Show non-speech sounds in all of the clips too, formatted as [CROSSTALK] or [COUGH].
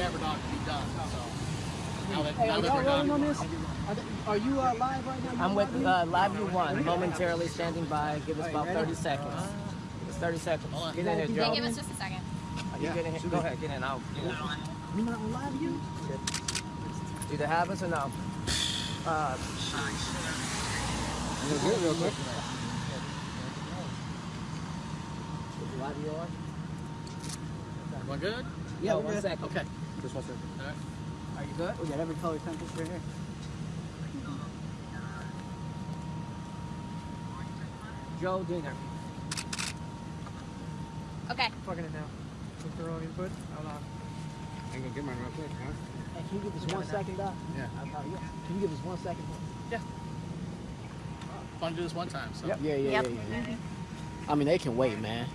cadaver dog to be done. So now that, Hey, now are that y'all we're rolling on this? Are, they, are you uh, live right now? I'm with uh, Live View One, momentarily standing by. Give us about 30 seconds. Give us 30 seconds. Hold on. Get in here, Yeah, Joe. give us just a second. You get in here. Go ahead, get in. I'll get in. You not on live view? Either have us or no. Uh, I'm gonna get it real quick. is Live View on? we're good. Yeah, Oh, we're one good. second. Okay. Just one second. All right. Are you good? We got every color temperature right here. Joe Diener. Okay. Plugging it now. With the wrong input. Hold on. I'm gonna get mine real quick, huh? Hey, can you give us one second, Doc? Yeah. Yeah. Can you give us one second? Yeah. Fun to do this one time. So. Yeah, yeah, Yep. yeah, yeah. I mean, they can wait, man.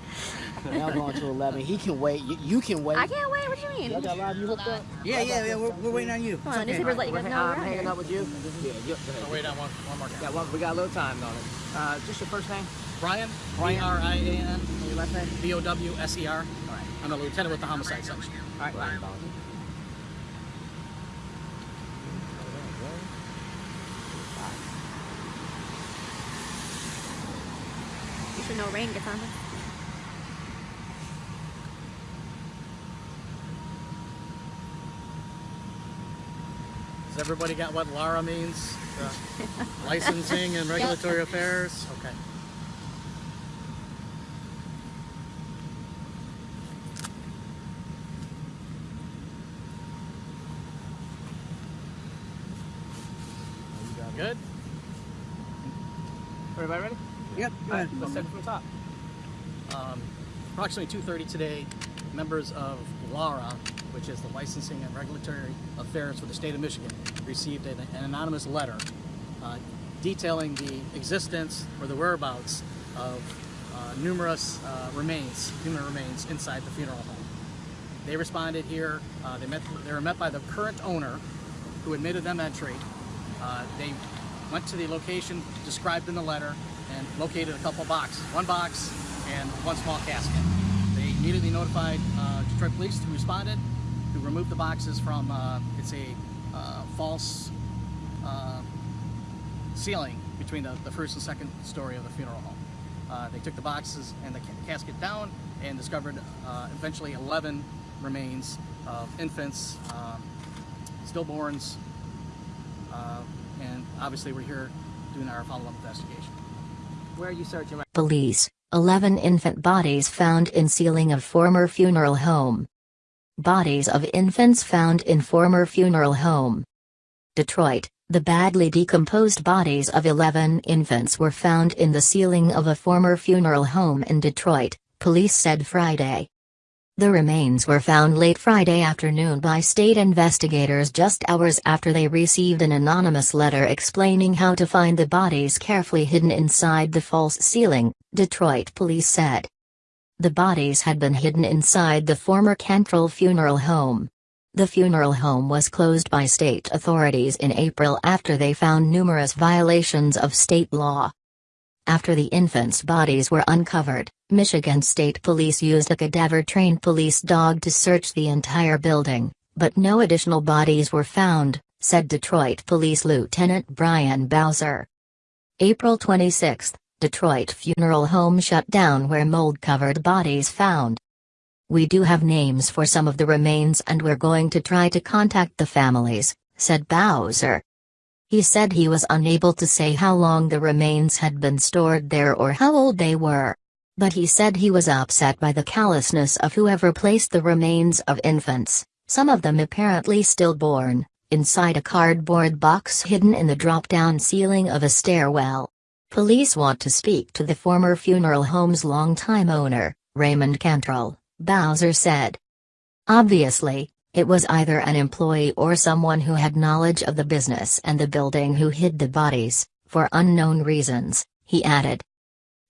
now going to 11. He can wait. You, you can wait. I can't wait. What do you mean? Y'all got live view hooked up? Yeah, yeah, yeah. We're, we're waiting on you. Come on, newspapers let you We're guys hang- know I'm hanging here. up with you. Yeah, you, go So wait on one, one more Yeah, time. well, we got a little time on it. Uh, just your first name? Brian, Brian. B-R-I-A-N, And your last name? B-O-W-S-E-R. All right. I'm a lieutenant with the homicide section. All right. Brian. You should know rain gets on us. Has everybody got what LARA means? Uh, [LAUGHS] licensing and regulatory affairs? Okay. Good? Everybody ready? Yep. Go ahead. let's take it from the top. Um, approximately 2.30 today, members of LARA, which is the Licensing and Regulatory Affairs for the state of Michigan, received an, an anonymous letter uh, detailing the existence or the whereabouts of uh, numerous uh, remains, human remains inside the funeral home. They responded here. Uh, they met. They were met by the current owner, who admitted them entry. Uh, they went to the location described in the letter and located a couple boxes, one box and one small casket. They immediately notified uh, Detroit Police, who responded, who removed the boxes from. Uh, it's a uh, false uh, ceiling between the, the first and second story of the funeral home. Uh, they took the boxes and the casket down and discovered eventually 11 remains of infants, um, stillborns, uh, and obviously we're here doing our follow-up investigation. Where are you searching right Police 11 infant bodies found in ceiling of former funeral home. Bodies of infants found in former funeral home. Detroit, the badly decomposed bodies of 11 infants were found in the ceiling of a former funeral home in Detroit, police said Friday. The remains were found late Friday afternoon by state investigators just hours after they received an anonymous letter explaining how to find the bodies carefully hidden inside the false ceiling, Detroit police said. The bodies had been hidden inside the former Cantrell funeral home. The funeral home was closed by state authorities in April after they found numerous violations of state law. After the infants' bodies were uncovered, Michigan State Police used a cadaver-trained police dog to search the entire building, but no additional bodies were found, said Detroit Police Lieutenant Brian Bowser. April 26, Detroit funeral home shut down where mold-covered bodies found. We do have names for some of the remains and we're going to try to contact the families, said Bowser. He said he was unable to say how long the remains had been stored there or how old they were. But he said he was upset by the callousness of whoever placed the remains of infants, some of them apparently stillborn, inside a cardboard box hidden in the drop-down ceiling of a stairwell. Police want to speak to the former funeral home's longtime owner, Raymond Cantrell, Bowser said. Obviously, it was either an employee or someone who had knowledge of the business and the building who hid the bodies, for unknown reasons, he added.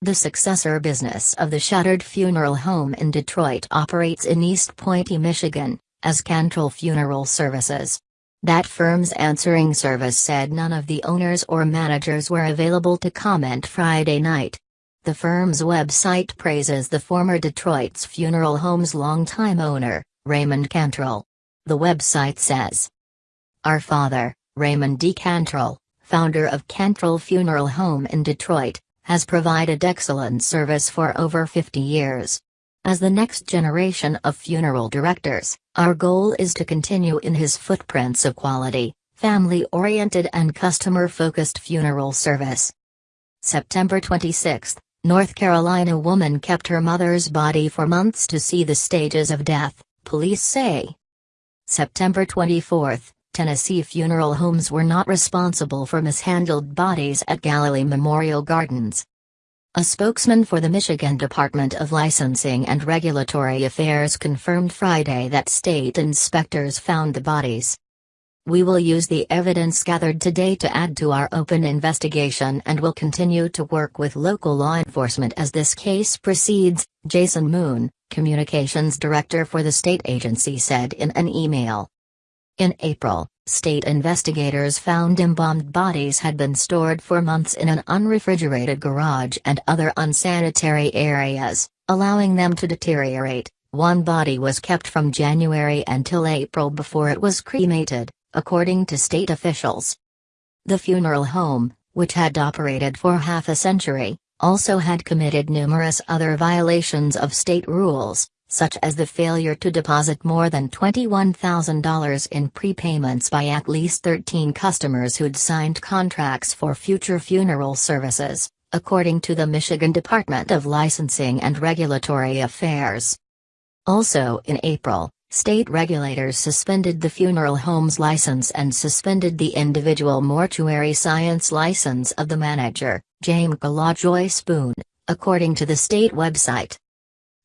The successor business of the shuttered funeral home in Detroit operates in East Pointe, Michigan, as Cantrell Funeral Services. That firm's answering service said none of the owners or managers were available to comment Friday night. The firm's website praises the former Detroit's funeral home's longtime owner, Raymond Cantrell. The website says Our father, Raymond D. Cantrell, founder of Cantrell Funeral Home in Detroit, has provided excellent service for over 50 years. As the next generation of funeral directors, our goal is to continue in his footprints of quality, family oriented, and customer focused funeral service. September 26, North Carolina woman kept her mother's body for months to see the stages of death, police say. September 24, Tennessee funeral homes were not responsible for mishandled bodies at Galilee Memorial Gardens. A spokesman for the Michigan Department of Licensing and Regulatory Affairs confirmed Friday that state inspectors found the bodies. We will use the evidence gathered today to add to our open investigation and will continue to work with local law enforcement as this case proceeds, Jason Moon, communications director for the state agency said in an email. In April, state investigators found embalmed bodies had been stored for months in an unrefrigerated garage and other unsanitary areas, allowing them to deteriorate. One body was kept from January until April before it was cremated, according to state officials. The funeral home, which had operated for half a century, also had committed numerous other violations of state rules, such as the failure to deposit more than $21,000 in prepayments by at least 13 customers who'd signed contracts for future funeral services, according to the Michigan Department of Licensing and Regulatory Affairs. Also in April, state regulators suspended the funeral home's license and suspended the individual mortuary science license of the manager, James Galajoy Spoon, according to the state website.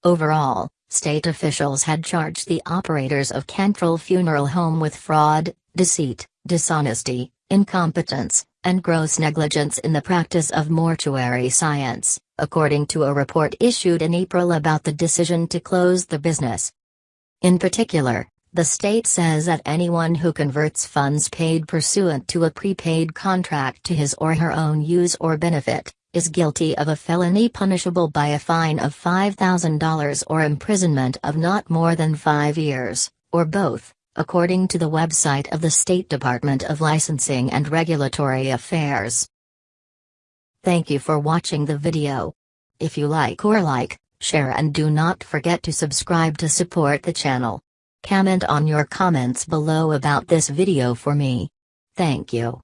Overall, State officials had charged the operators of Cantrell Funeral Home with fraud, deceit, dishonesty, incompetence, and gross negligence in the practice of mortuary science, according to a report issued in April about the decision to close the business. In particular, the state says that anyone who converts funds paid pursuant to a prepaid contract to his or her own use or benefit, is guilty of a felony punishable by a fine of $5,000 or imprisonment of not more than five years, or both, according to the website of the State Department of Licensing and Regulatory Affairs. Thank you for watching the video. If you like or like, share and do not forget to subscribe to support the channel. Comment on your comments below about this video for me. Thank you.